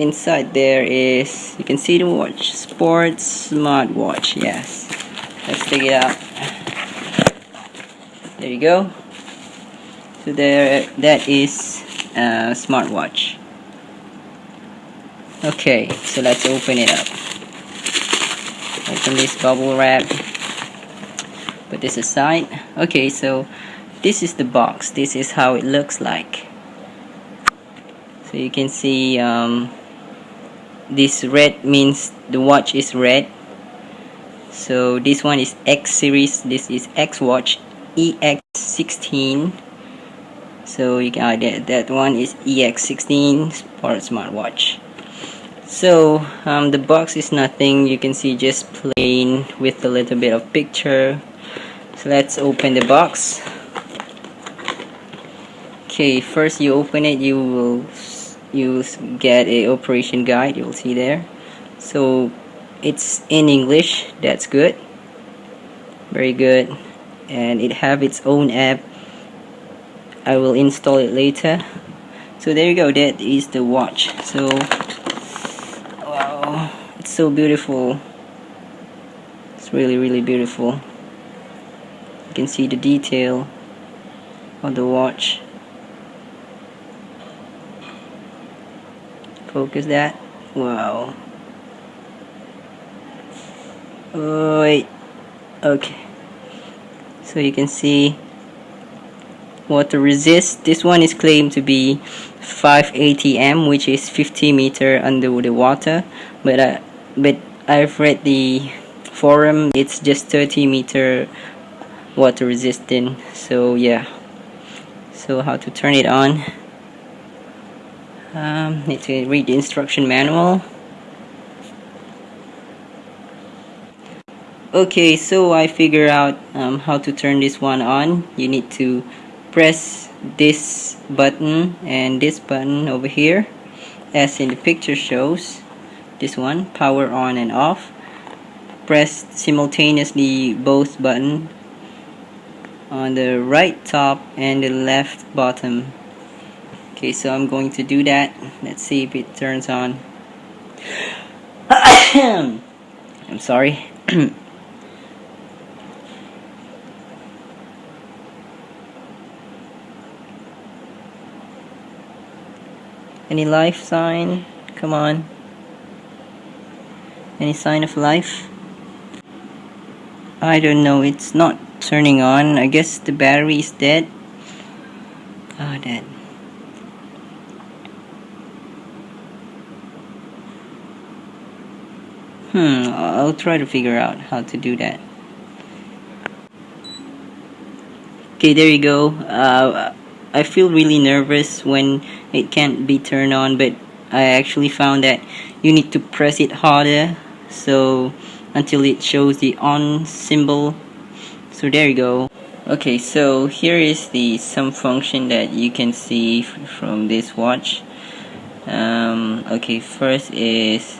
inside there is you can see the watch sports smartwatch yes. Let's take it out. There you go. So there that is a smartwatch. Okay so let's open it up. Open this bubble wrap. Put this aside. Okay so this is the box. This is how it looks like. So you can see um, this red means the watch is red. So this one is X series this is X watch EX16 so you can uh, that, that one is EX16 Sport smartwatch. So um, the box is nothing you can see just plain with a little bit of picture. So let's open the box. Okay first you open it you will you get a operation guide you'll see there. So it's in English that's good. Very good. And it have its own app. I will install it later. So there you go. That is the watch. So wow. It's so beautiful. It's really really beautiful. You can see the detail of the watch Focus that. Wow. Wait. Okay. So you can see water resist. This one is claimed to be 5 ATM, which is 50 meter under the water. But uh, but I've read the forum. It's just 30 meter water resistant. So yeah. So how to turn it on? Um, need to read the instruction manual. Okay so I figure out um, how to turn this one on. You need to press this button and this button over here as in the picture shows. This one power on and off. Press simultaneously both button on the right top and the left bottom okay so I'm going to do that. Let's see if it turns on. I'm sorry. Any life sign? Come on. Any sign of life? I don't know. It's not turning on. I guess the battery is dead. Oh dead Hmm, I'll try to figure out how to do that. Okay, there you go. Uh, I feel really nervous when it can't be turned on, but I actually found that you need to press it harder so until it shows the on symbol. So there you go. Okay, so here is the some function that you can see from this watch. Um, okay, first is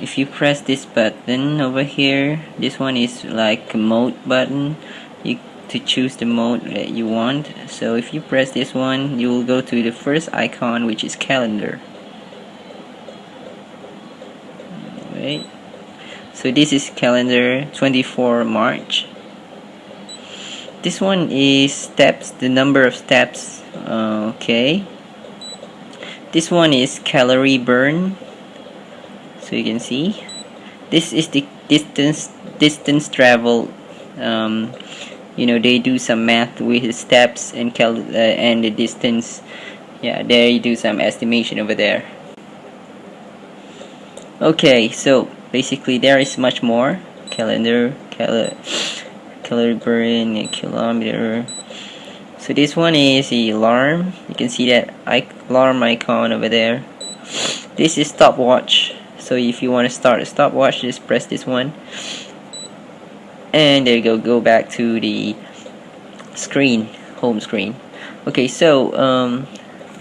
if you press this button over here this one is like a mode button. You to choose the mode that you want. So if you press this one you will go to the first icon which is calendar. Wait so this is calendar 24 March. This one is steps the number of steps. Uh, okay. This one is calorie burn so you can see. This is the distance distance travel um, you know they do some math with the steps and cal uh, and the distance. Yeah there you do some estimation over there. Okay so basically there is much more. Calendar cal a kilometer. So this one is the alarm. You can see that alarm icon over there. This is stopwatch so if you want to start a stopwatch just press this one. And there you go go back to the screen home screen. Okay so um,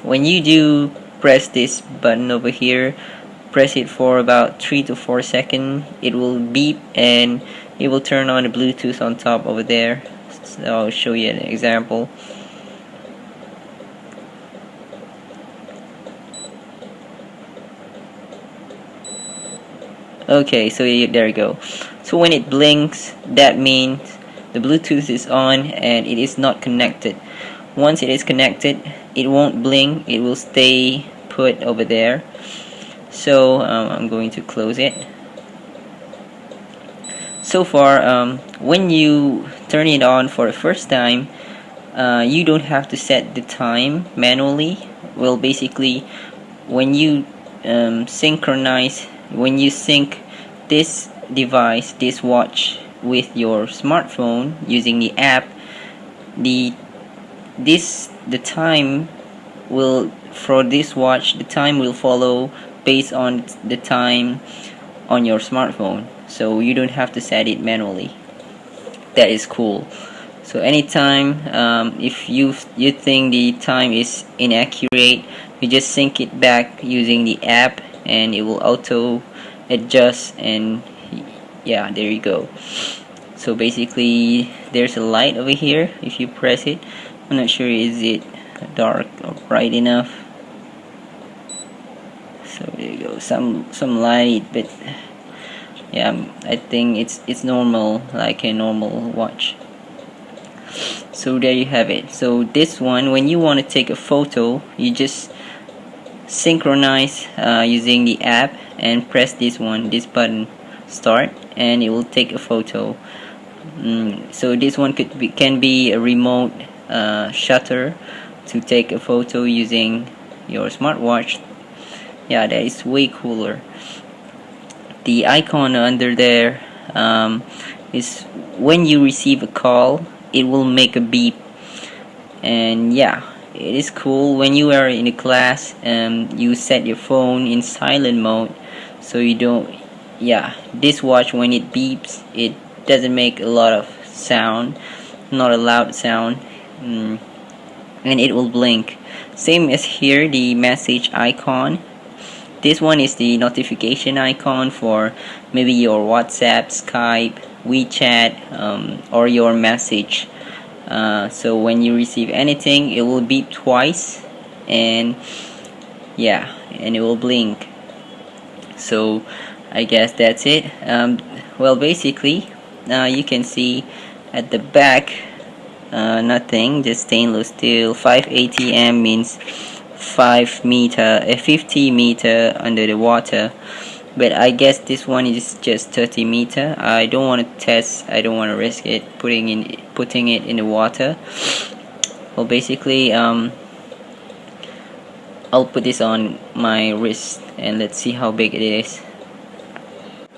when you do press this button over here press it for about 3 to 4 seconds it will beep and it will turn on the Bluetooth on top over there. So I'll show you an example okay so there you go. So when it blinks that means the Bluetooth is on and it is not connected. Once it is connected it won't blink it will stay put over there. So um, I'm going to close it. So far um, when you turn it on for the first time uh, you don't have to set the time manually. Well basically when you um, synchronize when you sync this device this watch with your smartphone using the app the this the time will for this watch the time will follow based on the time on your smartphone. So you don't have to set it manually. That is cool. So anytime um, if you you think the time is inaccurate you just sync it back using the app and it will auto adjust and yeah there you go. So basically there's a light over here if you press it. I'm not sure is it dark or bright enough. So there you go some some light but yeah um, I think it's it's normal like a normal watch. So there you have it. So this one when you want to take a photo you just synchronize uh, using the app and press this one this button start and it will take a photo. Mm, so this one could be, can be a remote uh, shutter to take a photo using your smartwatch. Yeah that is way cooler. The icon under there um, is when you receive a call it will make a beep. And yeah it is cool. When you are in a class um, you set your phone in silent mode so you don't yeah this watch when it beeps it doesn't make a lot of sound not a loud sound mm, and it will blink. Same as here the message icon. This one is the notification icon for maybe your WhatsApp, Skype, WeChat, um, or your message. Uh, so when you receive anything, it will beep twice, and yeah, and it will blink. So I guess that's it. Um, well, basically, uh, you can see at the back, uh, nothing, just stainless steel. 5 ATM means 5 meter, a 50 meter under the water but I guess this one is just 30 meter. I don't want to test I don't want to risk it putting in putting it in the water. Well basically um, I'll put this on my wrist and let's see how big it is.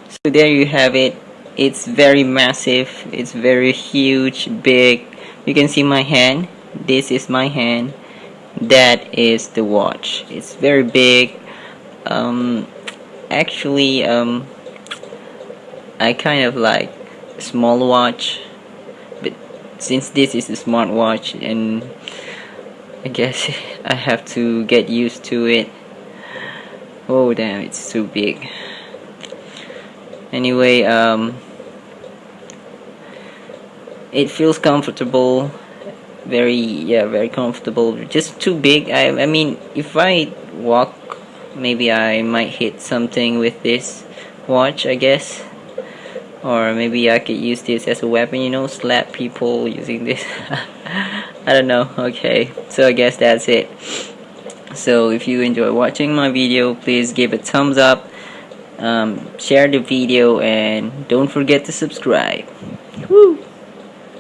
So there you have it. It's very massive. It's very huge big. You can see my hand. This is my hand. That is the watch. It's very big. Um, actually um, I kind of like small watch but since this is a smart watch and I guess I have to get used to it. Oh damn it's too big. Anyway um, it feels comfortable. Very yeah very comfortable. Just too big. I, I mean if I walk maybe I might hit something with this watch I guess. Or maybe I could use this as a weapon you know slap people using this. I don't know okay. So I guess that's it. So if you enjoy watching my video please give a thumbs up um, share the video and don't forget to subscribe!